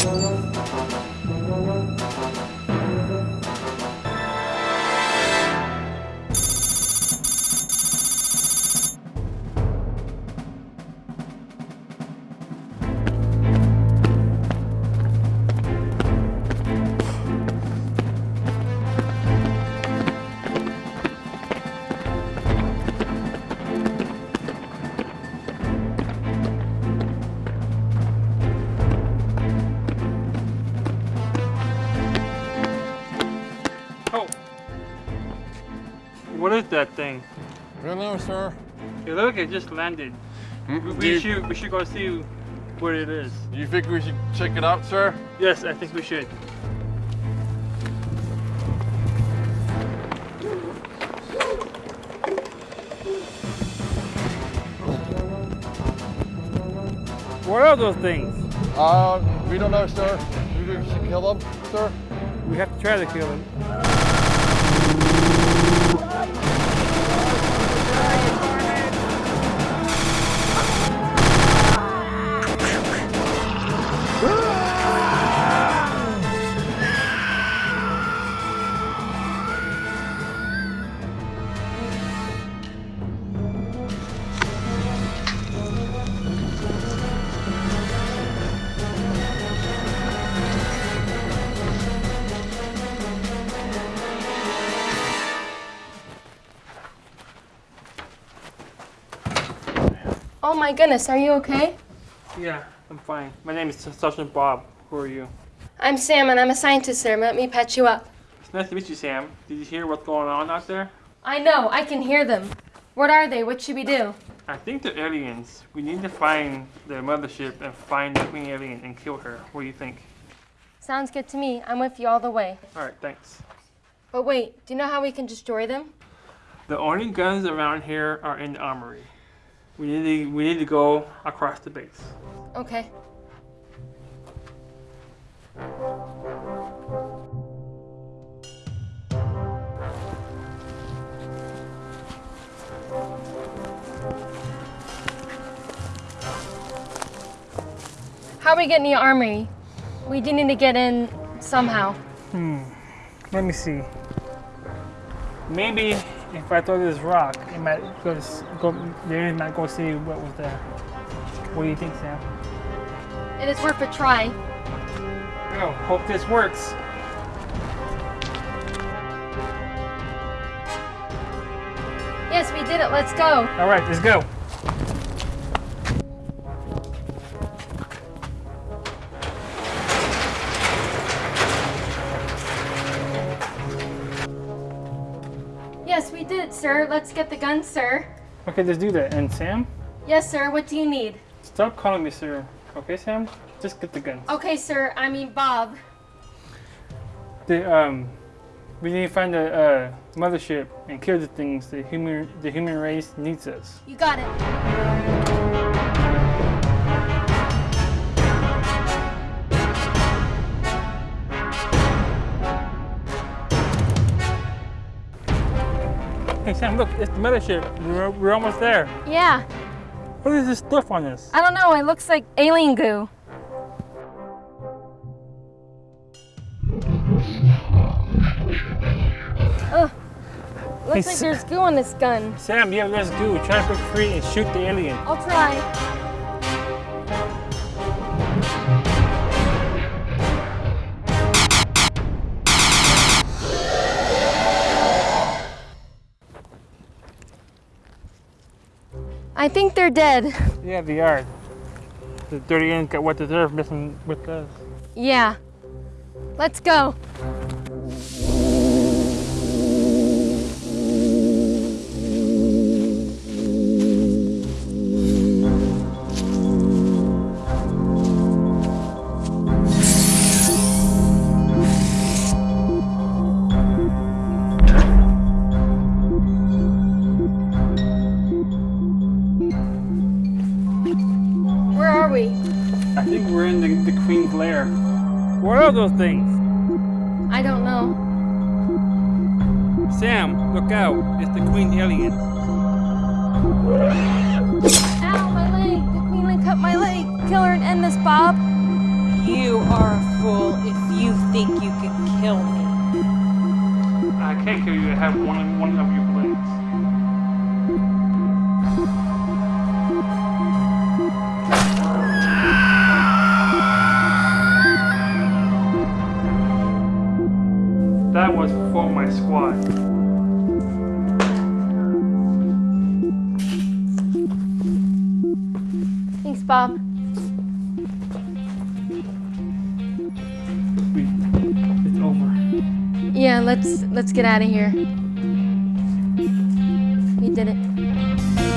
Oh. What is that thing? I don't know, sir. It look it just landed. We, Do we should we should go see what it is. Do you think we should check it out, sir? Yes, I think we should. What are those things? Uh, we don't know, sir. We should kill them, sir? We have to try to kill him. My goodness, are you okay? Yeah, I'm fine. My name is Sergeant Bob. Who are you? I'm Sam and I'm a scientist, sir. Let me patch you up. It's nice to meet you, Sam. Did you hear what's going on out there? I know, I can hear them. What are they? What should we do? I think they're aliens. We need to find their mothership and find the queen alien and kill her. What do you think? Sounds good to me. I'm with you all the way. All right, thanks. But wait, do you know how we can destroy them? The only guns around here are in the armory. We need to we need to go across the base. Okay. How are we getting the armory? We do need to get in somehow. Hmm. Let me see. Maybe if I throw this rock, it might go. To, go the might go see what was there. What do you think, Sam? It is worth a try. Oh, hope this works. Yes, we did it. Let's go. All right, let's go. Yes, we did sir. Let's get the gun, sir. Okay, let's do that. And Sam, Yes, sir. What do you need? stop calling me sir. Okay, Sam, just get the gun. Okay, sir. I mean, Bob. The um, we need to find the uh, mothership and kill the things. The human the human race needs us. You got it. Sam, look, it's the mothership. We're, we're almost there. Yeah. What is this stuff on us? I don't know. It looks like alien goo. Ugh. Looks Hey, like there's goo on this gun. Sam, yeah, let's do. Try to break free and shoot the alien. I'll try. I think they're dead. Yeah, they are. The dirty aliens got what they deserve messing with us. Yeah. Let's go. we're in the, the Queen's lair. What are those things? I don't know. Sam, look out. It's the Queen alien. Ow, my leg! The Queen cut my leg! Kill her and end this, Bob! You are a fool if you think you can kill me. I can't kill you. I have one, one of your blades. back squat. Thanks, Bob. It's over. Yeah, let's let's get out of here. We did it.